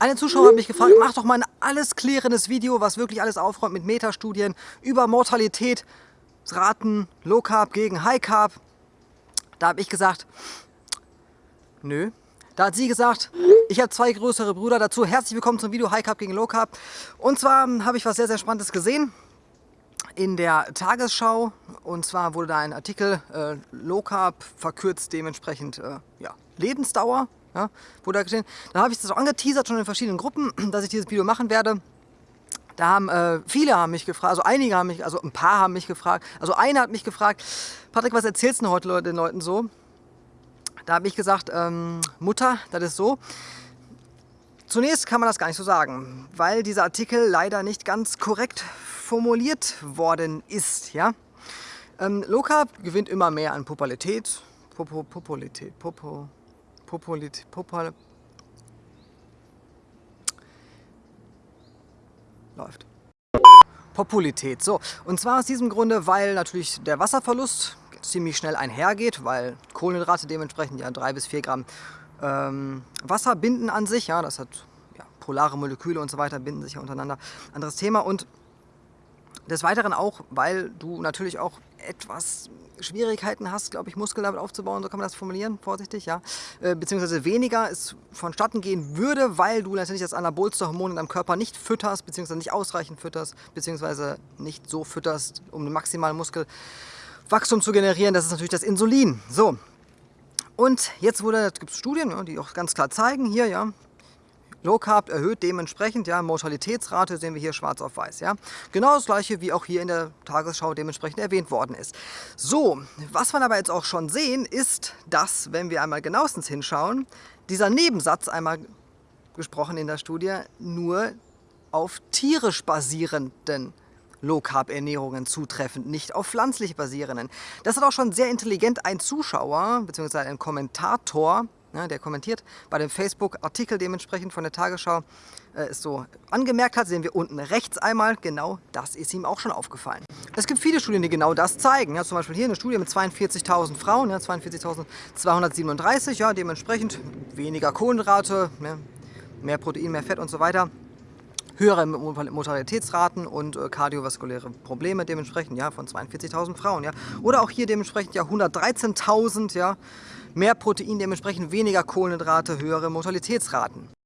Eine Zuschauer hat mich gefragt, mach doch mal ein alles klärendes Video, was wirklich alles aufräumt mit Metastudien über Mortalität, Raten, Low Carb gegen High Carb. Da habe ich gesagt, nö. Da hat sie gesagt, ich habe zwei größere Brüder dazu. Herzlich willkommen zum Video High Carb gegen Low Carb. Und zwar habe ich was sehr, sehr Spannendes gesehen in der Tagesschau. Und zwar wurde da ein Artikel, äh, Low Carb verkürzt dementsprechend äh, ja, Lebensdauer. Ja, wurde da gesehen. Da habe ich das auch angeteasert schon in verschiedenen Gruppen, dass ich dieses Video machen werde. Da haben äh, viele haben mich gefragt, also einige haben mich, also ein paar haben mich gefragt, also einer hat mich gefragt, Patrick, was erzählst du heute den Leuten so? Da habe ich gesagt, ähm, Mutter, das ist so. Zunächst kann man das gar nicht so sagen, weil dieser Artikel leider nicht ganz korrekt formuliert worden ist. Ja? Ähm, Carb gewinnt immer mehr an Popularität. Popo, Popularität, Popo, Popularität, Popul läuft. Popularität. So, und zwar aus diesem Grunde, weil natürlich der Wasserverlust ziemlich schnell einhergeht, weil Kohlenhydrate dementsprechend ja 3 bis 4 Gramm ähm, Wasser binden an sich. Ja, das hat ja, polare Moleküle und so weiter, binden sich ja untereinander. Anderes Thema. Und des Weiteren auch, weil du natürlich auch etwas Schwierigkeiten hast, glaube ich, Muskeln damit aufzubauen, so kann man das formulieren, vorsichtig, ja. Äh, beziehungsweise weniger es vonstatten gehen würde, weil du natürlich das anabolste Hormon in deinem Körper nicht fütterst, beziehungsweise nicht ausreichend fütterst, beziehungsweise nicht so fütterst, um einen maximalen Muskelwachstum zu generieren. Das ist natürlich das Insulin. So. Und jetzt wurde, gibt es Studien, die auch ganz klar zeigen, hier, ja, Low Carb erhöht dementsprechend, ja, Mortalitätsrate sehen wir hier schwarz auf weiß. Ja. Genau das gleiche, wie auch hier in der Tagesschau dementsprechend erwähnt worden ist. So, was wir aber jetzt auch schon sehen, ist, dass, wenn wir einmal genauestens hinschauen, dieser Nebensatz einmal gesprochen in der Studie nur auf tierisch basierenden Low-Carb-Ernährungen zutreffend, nicht auf pflanzlich basierenden. Das hat auch schon sehr intelligent ein Zuschauer bzw. ein Kommentator ja, der kommentiert bei dem Facebook-Artikel dementsprechend von der Tagesschau äh, es so angemerkt hat, sehen wir unten rechts einmal, genau das ist ihm auch schon aufgefallen. Es gibt viele Studien, die genau das zeigen. Ja, zum Beispiel hier eine Studie mit 42.000 Frauen, ja, 42.237, ja, dementsprechend weniger Kohlenhydrate, mehr, mehr Protein, mehr Fett und so weiter höhere Mortalitätsraten und äh, kardiovaskuläre Probleme dementsprechend ja, von 42.000 Frauen. Ja. Oder auch hier dementsprechend ja 113.000 ja, mehr Protein, dementsprechend weniger Kohlenhydrate, höhere Mortalitätsraten.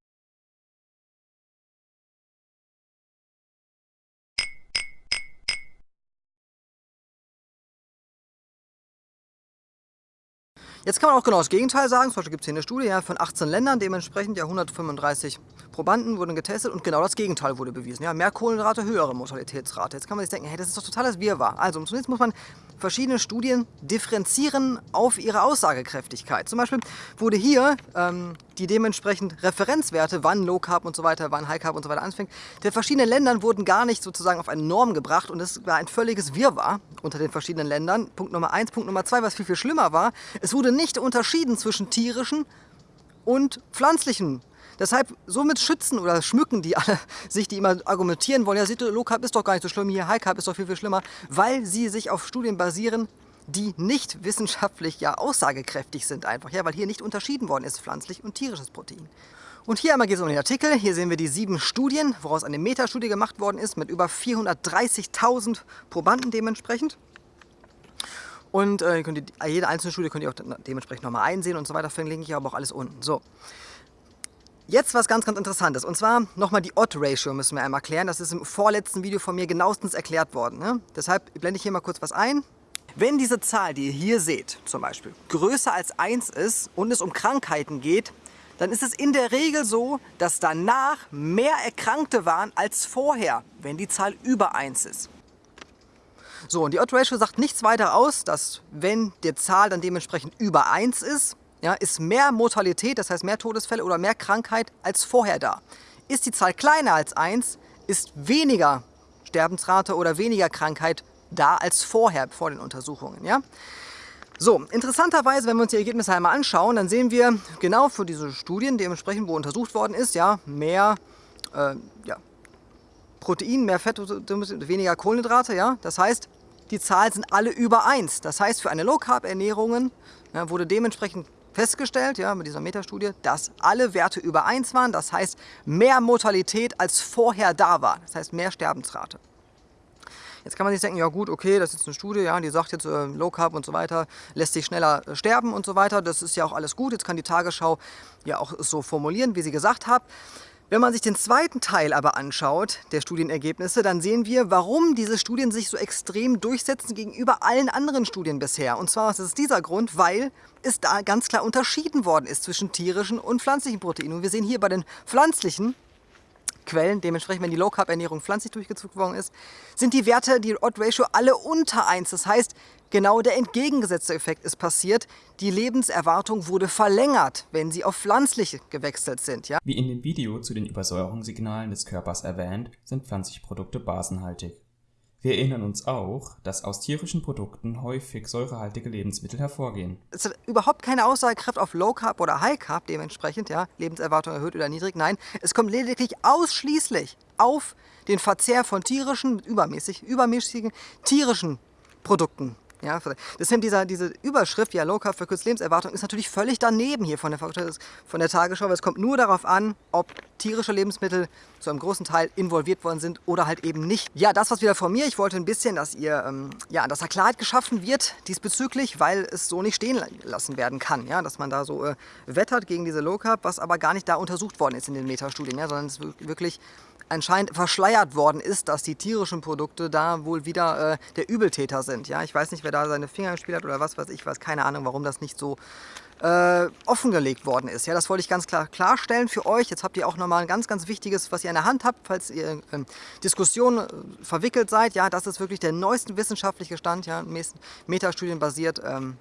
Jetzt kann man auch genau das Gegenteil sagen. Zum Beispiel gibt es hier eine Studie ja, von 18 Ländern, dementsprechend ja 135 Probanden wurden getestet und genau das Gegenteil wurde bewiesen. Ja, mehr Kohlenhydrate, höhere Mortalitätsrate. Jetzt kann man sich denken, hey, das ist doch totales Wirrwarr. Also zunächst muss man verschiedene Studien differenzieren auf ihre Aussagekräftigkeit. Zum Beispiel wurde hier ähm, die dementsprechend Referenzwerte, wann Low Carb und so weiter, wann High Carb und so weiter anfängt, der verschiedenen Ländern wurden gar nicht sozusagen auf eine Norm gebracht und es war ein völliges Wirrwarr unter den verschiedenen Ländern. Punkt Nummer eins, Punkt Nummer zwei, was viel, viel schlimmer war, es wurde nicht unterschieden zwischen tierischen und pflanzlichen Deshalb, somit schützen oder schmücken die alle sich, die immer argumentieren wollen, ja, Low Carb ist doch gar nicht so schlimm, hier High Carb ist doch viel, viel schlimmer, weil sie sich auf Studien basieren, die nicht wissenschaftlich ja aussagekräftig sind einfach, ja, weil hier nicht unterschieden worden ist, pflanzlich und tierisches Protein. Und hier einmal geht es um den Artikel. Hier sehen wir die sieben Studien, woraus eine Metastudie gemacht worden ist mit über 430.000 Probanden dementsprechend. Und äh, ihr, jede einzelne Studie könnt ihr auch dementsprechend nochmal einsehen und so weiter. Verlinke ich aber auch alles unten. So. Jetzt was ganz, ganz Interessantes. Und zwar nochmal die Odd-Ratio müssen wir einmal klären. Das ist im vorletzten Video von mir genauestens erklärt worden. Ne? Deshalb blende ich hier mal kurz was ein. Wenn diese Zahl, die ihr hier seht, zum Beispiel, größer als 1 ist und es um Krankheiten geht, dann ist es in der Regel so, dass danach mehr Erkrankte waren als vorher, wenn die Zahl über 1 ist. So, und die Odd-Ratio sagt nichts weiter aus, dass wenn die Zahl dann dementsprechend über 1 ist, ja, ist mehr Mortalität, das heißt mehr Todesfälle oder mehr Krankheit als vorher da. Ist die Zahl kleiner als 1, ist weniger Sterbensrate oder weniger Krankheit da als vorher, vor den Untersuchungen. Ja? So, interessanterweise, wenn wir uns die Ergebnisse einmal anschauen, dann sehen wir genau für diese Studien, dementsprechend, wo untersucht worden ist, ja, mehr äh, ja, Protein, mehr Fett, weniger Kohlenhydrate. Ja? Das heißt, die Zahlen sind alle über 1. Das heißt, für eine Low-Carb-Ernährung ja, wurde dementsprechend festgestellt, ja, mit dieser Metastudie, dass alle Werte über 1 waren. Das heißt, mehr Mortalität als vorher da war. Das heißt, mehr Sterbensrate. Jetzt kann man sich denken, ja gut, okay, das ist jetzt eine Studie, ja, die sagt jetzt äh, Low Carb und so weiter, lässt sich schneller äh, sterben und so weiter. Das ist ja auch alles gut. Jetzt kann die Tagesschau ja auch so formulieren, wie sie gesagt hat. Wenn man sich den zweiten Teil aber anschaut, der Studienergebnisse, dann sehen wir, warum diese Studien sich so extrem durchsetzen gegenüber allen anderen Studien bisher. Und zwar ist es dieser Grund, weil es da ganz klar unterschieden worden ist zwischen tierischen und pflanzlichen Proteinen. Und wir sehen hier bei den pflanzlichen Quellen, dementsprechend wenn die Low-Carb-Ernährung pflanzlich durchgezogen worden ist, sind die Werte, die Odd-Ratio, alle unter 1. Das heißt, genau der entgegengesetzte Effekt ist passiert. Die Lebenserwartung wurde verlängert, wenn sie auf pflanzliche gewechselt sind. Ja? Wie in dem Video zu den Übersäuerungssignalen des Körpers erwähnt, sind pflanzliche Produkte basenhaltig. Wir erinnern uns auch, dass aus tierischen Produkten häufig säurehaltige Lebensmittel hervorgehen. Es hat überhaupt keine Aussagekraft auf Low Carb oder High Carb dementsprechend, ja, Lebenserwartung erhöht oder niedrig. Nein, es kommt lediglich ausschließlich auf den Verzehr von tierischen, übermäßig, übermäßigen tierischen Produkten ja, deswegen dieser, diese Überschrift, ja, Low Carb verkürzt Lebenserwartung, ist natürlich völlig daneben hier von der, von der Tagesschau, weil es kommt nur darauf an, ob tierische Lebensmittel zu einem großen Teil involviert worden sind oder halt eben nicht. Ja, das was wieder von mir. Ich wollte ein bisschen, dass ihr, ähm, ja, dass da Klarheit geschaffen wird diesbezüglich, weil es so nicht stehen lassen werden kann, ja, dass man da so äh, wettert gegen diese Low Carb, was aber gar nicht da untersucht worden ist in den Metastudien, ja, sondern es wirklich anscheinend verschleiert worden ist, dass die tierischen Produkte da wohl wieder äh, der Übeltäter sind. Ja, ich weiß nicht, wer da seine Finger im Spiel hat oder was weiß ich, weiß keine Ahnung, warum das nicht so äh, offengelegt worden ist. Ja, das wollte ich ganz klar klarstellen für euch. Jetzt habt ihr auch nochmal ein ganz, ganz wichtiges, was ihr in der Hand habt, falls ihr in Diskussionen äh, verwickelt seid. Ja, das ist wirklich der neueste wissenschaftliche Stand, ja, Metastudien basiert. Ähm,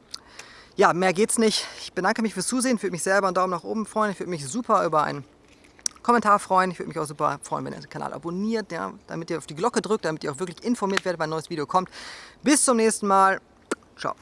ja, mehr geht's nicht. Ich bedanke mich fürs Zusehen, würde mich selber einen Daumen nach oben freuen. Ich würde mich super über einen Kommentar freuen. Ich würde mich auch super freuen, wenn ihr den Kanal abonniert, ja, damit ihr auf die Glocke drückt, damit ihr auch wirklich informiert werdet, wenn ein neues Video kommt. Bis zum nächsten Mal. Ciao.